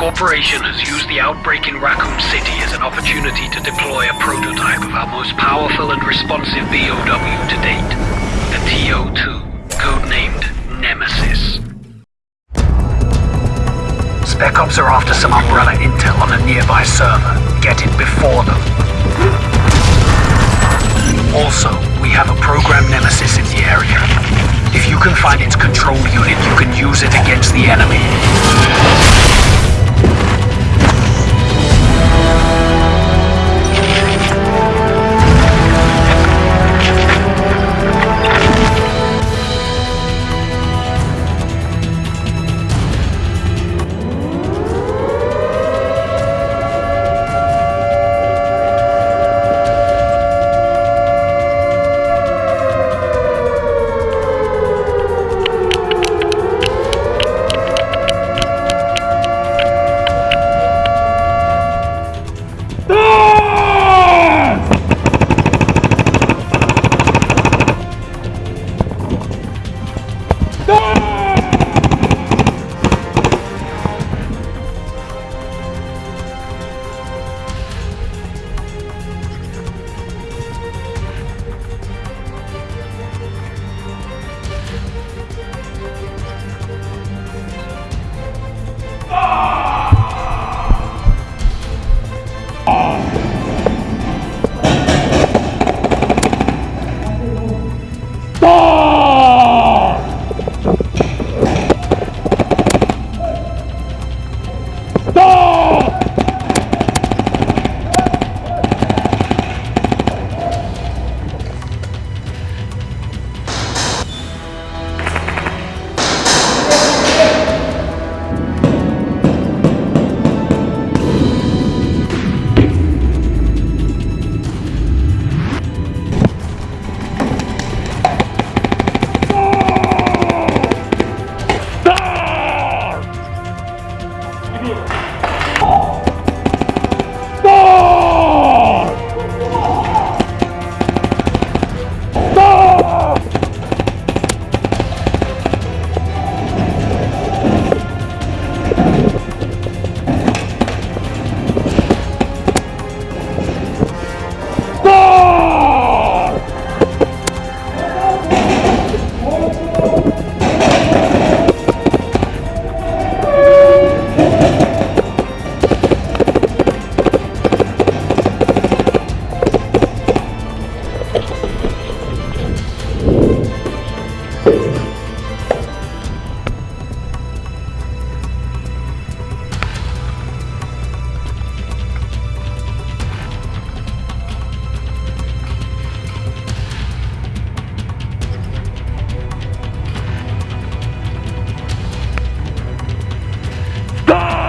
Corporation has used the outbreak in Raccoon City as an opportunity to deploy a prototype of our most powerful and responsive BOW to date. The TO-2, codenamed Nemesis. Spec Ops are after some Umbrella intel on a nearby server. Get it before them. Also, we have a program Nemesis in the area. If you can find its control unit, Go